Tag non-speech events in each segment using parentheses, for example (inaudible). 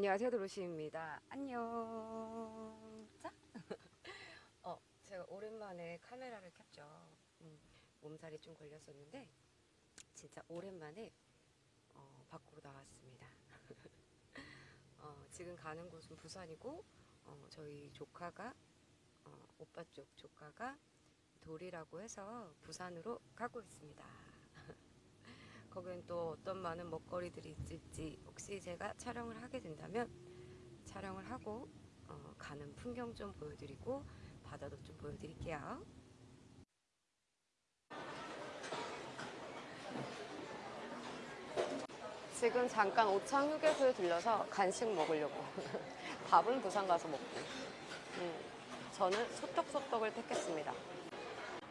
안녕하세요 도로시입니다. 안녕. 자. (laughs) 어, 제가 오랜만에 카메라를 켰죠. 음, 몸살이 좀 걸렸었는데 진짜 오랜만에 어, 밖으로 나왔습니다. (laughs) 어, 지금 가는 곳은 부산이고 어, 저희 조카가 어, 오빠 쪽 조카가 돌이라고 해서 부산으로 가고 있습니다 거기는 또 어떤 많은 먹거리들이 있을지 혹시 제가 촬영을 하게 된다면 촬영을 하고 어, 가는 풍경 좀 보여드리고 바다도 좀 보여드릴게요. 지금 잠깐 오창 휴게소에 들려서 간식 먹으려고 (laughs) 밥은 부산 가서 먹고 음, 저는 소떡소떡을 택했습니다.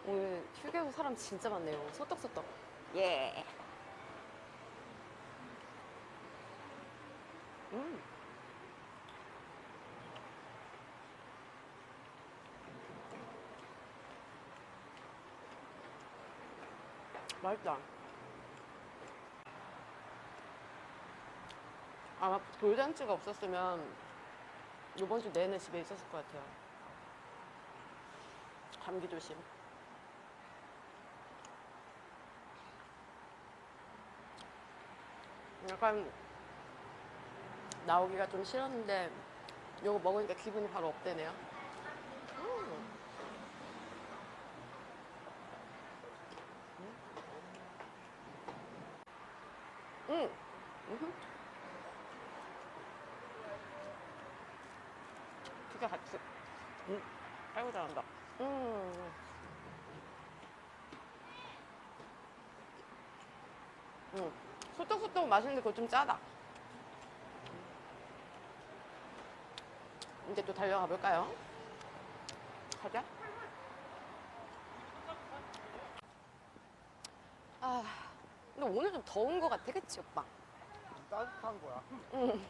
오늘 휴게소 사람 진짜 많네요. 소떡소떡. 예. 음. 맛있다. 아마 돌잔치가 없었으면 이번 주 내내 집에 있었을 것 같아요. 감기 조심. 약간 나오기가 좀 싫었는데 이거 먹으니까 기분이 바로 업되네요. 음. 음. 음. 두개 같이. 음. 아이고 잘한다. 음. 음. 소떡소떡 맛있는데 그거 좀 짜다. 이제 또 달려가 볼까요? 가자. 아, 근데 오늘 좀 더운 것 같아, 그치, 오빠? 따뜻한 거야. 응.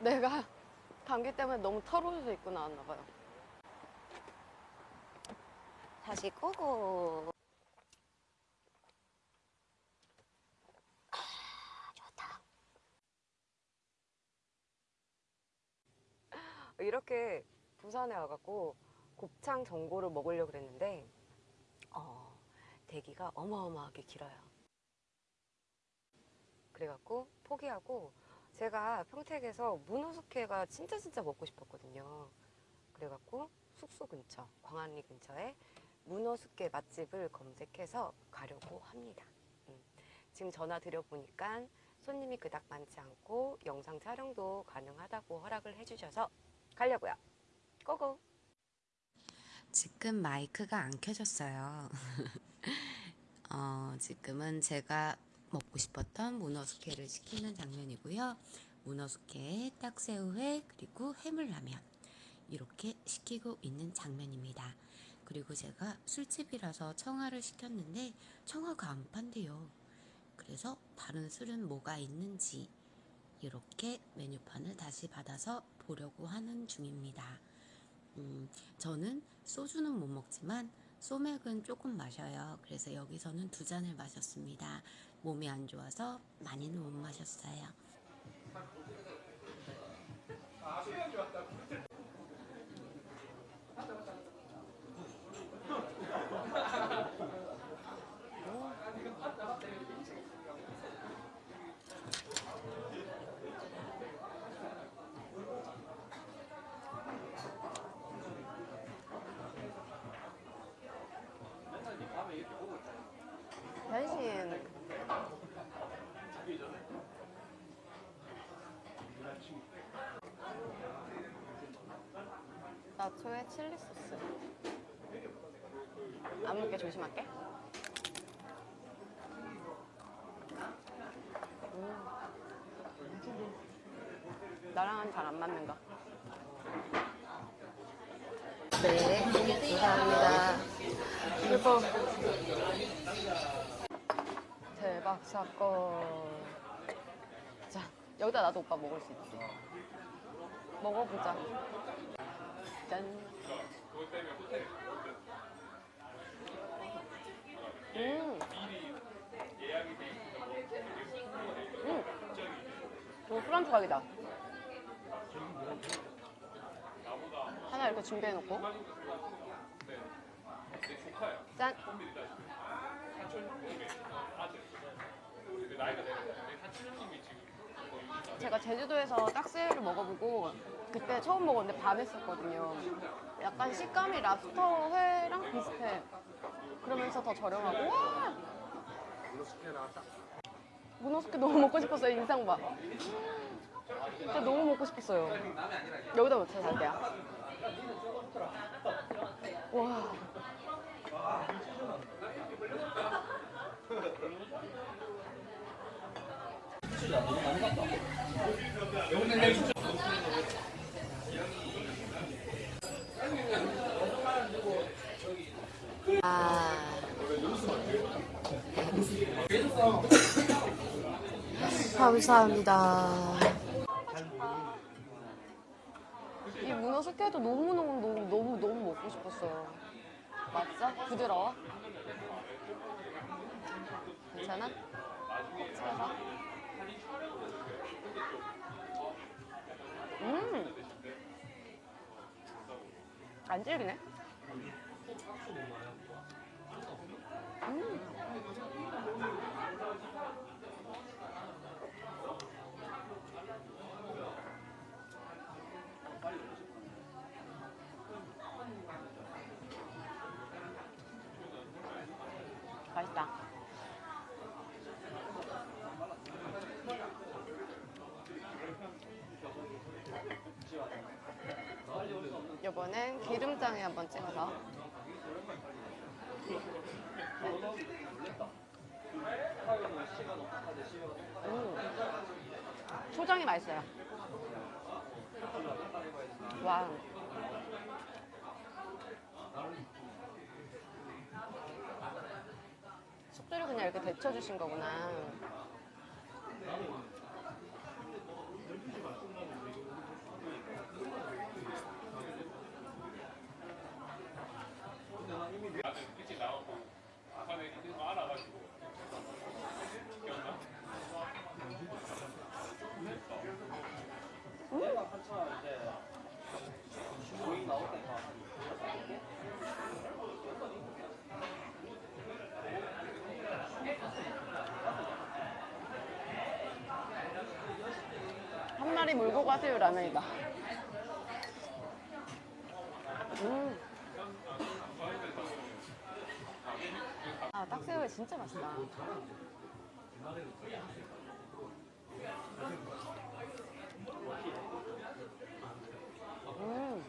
내가 감기 때문에 너무 털옷을 입고 나왔나 봐요. 다시 끄고. 아, 좋다. 이렇게 부산에 와갖고 곱창 전골을 먹으려고 그랬는데 어, 대기가 어마어마하게 길어요. 그래갖고 포기하고 제가 평택에서 문어숙회가 진짜 진짜 먹고 싶었거든요. 그래갖고 숙소 근처, 광안리 근처에 문어숙회 맛집을 검색해서 가려고 합니다. 음, 지금 전화 드려보니까 손님이 그닥 많지 않고 영상 촬영도 가능하다고 허락을 해주셔서 가려고요. 고고! 지금 마이크가 안 켜졌어요. (laughs) 어, 지금은 제가 먹고 싶었던 문어숙회를 시키는 장면이고요. 문어숙회에 딱새우회 그리고 해물라면 이렇게 시키고 있는 장면입니다. 그리고 제가 술집이라서 청아를 시켰는데 청아가 안 판대요. 그래서 다른 술은 뭐가 있는지 이렇게 메뉴판을 다시 받아서 보려고 하는 중입니다. 음, 저는 소주는 못 먹지만 소맥은 조금 마셔요. 그래서 여기서는 두 잔을 마셨습니다. 몸이 안 좋아서 많이는 못 마셨어요. 변신. 나초에 칠리 소스. 안 묻게 조심할게. 음. 나랑은 잘 안 맞는 거. 네, 감사합니다. 그리고 대박 사건. 자, 여기다 나도 오빠 먹을 수 있지. 먹어보자. 짠. 음. 음. 이거 술안주 각이다. 하나 이렇게 준비해놓고. 짠. 제가 제주도에서 딱새를 먹어보고 그때 처음 먹었는데 반했었거든요. 약간 식감이 랍스터 회랑 비슷해. 그러면서 더 저렴하고 와! 문어숙회 너무 먹고 싶었어요 인상 봐. 진짜 너무 먹고 싶었어요. 여기다 놓쳐 살게요. 와. 감사합니다. 이 문어 숙회도 너무 너무 너무 너무 먹고 싶었어요. 맞죠? 부드러워? 괜찮아? 꼭 찍어서. 음. 안 질기네. 음. 맛있다. 이번엔 기름장에 한번 찍어서. 음. 초장이 맛있어요. 와. 숙주를 그냥 이렇게 데쳐주신 거구나. 한 마리 물고 가세요 라면이다. 음. 아 딱새우회 진짜 맛있다. 음.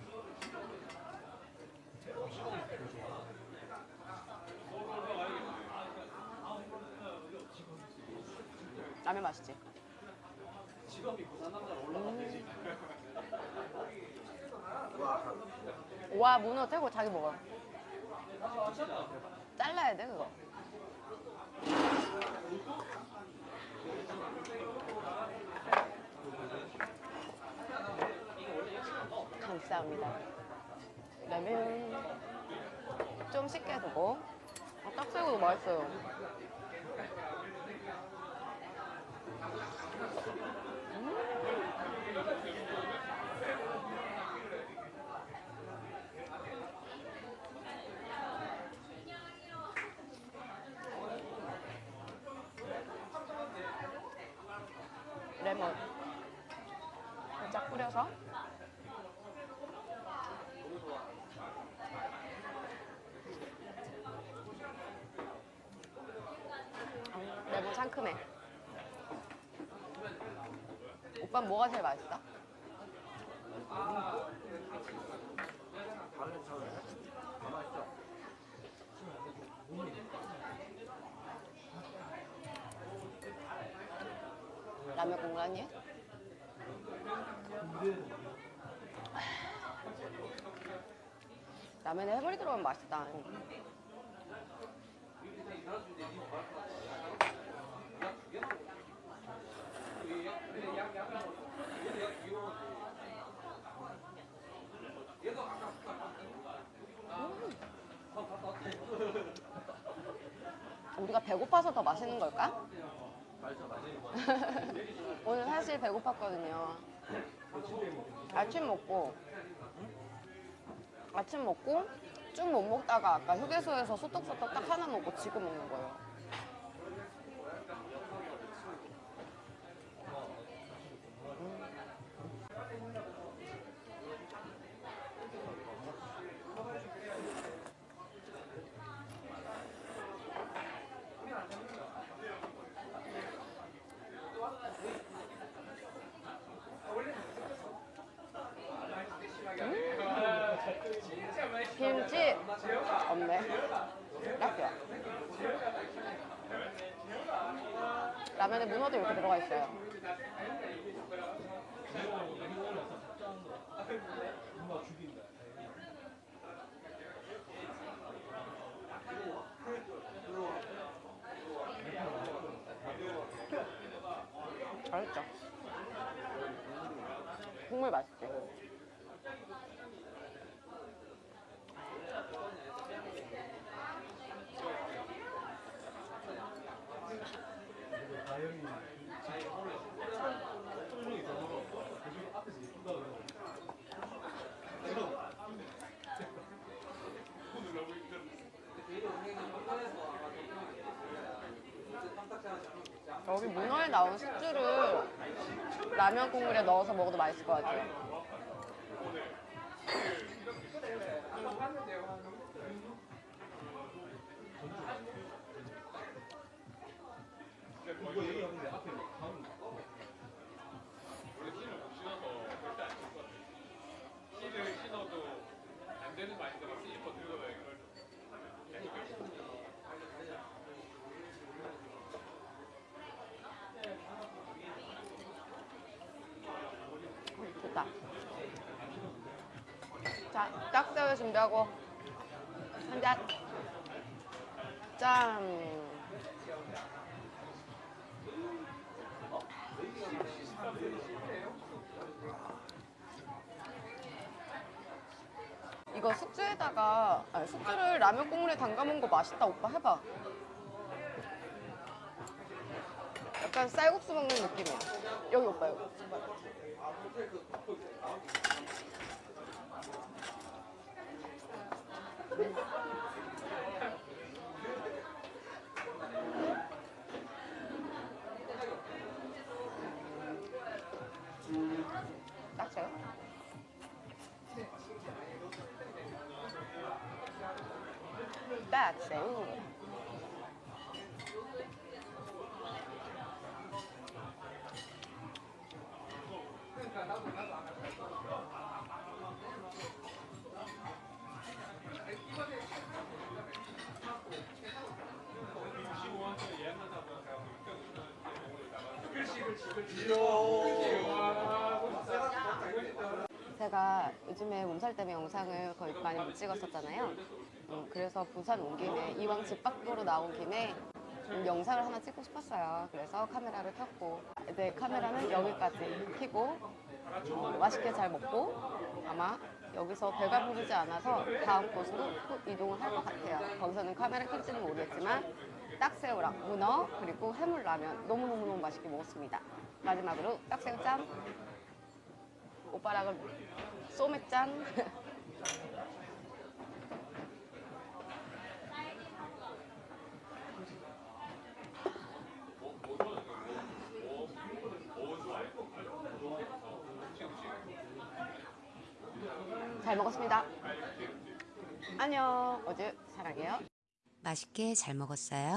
라면 맛있지? 와 문어 떼고 자기 먹어. 잘라야 돼 그거. 감사합니다. 라면. 좀 식게 두고. 아, 딱새우도 맛있어요 레몬 살짝 뿌려서. 음, 레몬 상큼해. 오빠 뭐가 제일 맛있어? 라면 공간이야? 라면에 해물이 들어가면 맛있다. 음. 우리가 배고파서 더 맛있는 걸까? (laughs) 오늘 사실 배고팠거든요. 아침 먹고 아침 먹고 쭉못 먹다가 아까 휴게소에서 소떡소떡 딱 하나 먹고 지금 먹는 거예요. 김치 없네. 딱이야. 라면에 문어도 이렇게 들어가 있어요. 맛있죠? 국물 문어에 나온 숙주를 라면 국물에 넣어서 먹어도 맛있을 것 같아요. 좋다. 자, 딱새우 준비하고 한 잔. 짠. 이거 숙주에다가 아니, 숙주를 라면 국물에 담가 먹은 거 맛있다 오빠 해봐. 약간 쌀국수 먹는 느낌이야. 여기 오빠 여기. 딱새우? 딱새우. 제가 요즘에 몸살 때문에 영상을 거의 많이 못 찍었었잖아요. 음, 그래서 부산 온 김에 이왕 집 밖으로 나온 김에 음, 영상을 하나 찍고 싶었어요. 그래서 카메라를 켰고 이제 카메라는 여기까지 켜고 어, 맛있게 잘 먹고 아마 여기서 배가 부르지 않아서 다음 곳으로 또 이동을 할 것 같아요. 거기서는 카메라 켤지는 모르겠지만 딱새우랑 문어 그리고 해물라면. 너무너무너무 맛있게 먹었습니다. 마지막으로 딱새우 짠 오빠랑은 소맥 짠 (laughs) 잘 먹었습니다. 안녕. 어제 사랑해요. 맛있게 잘 먹었어요.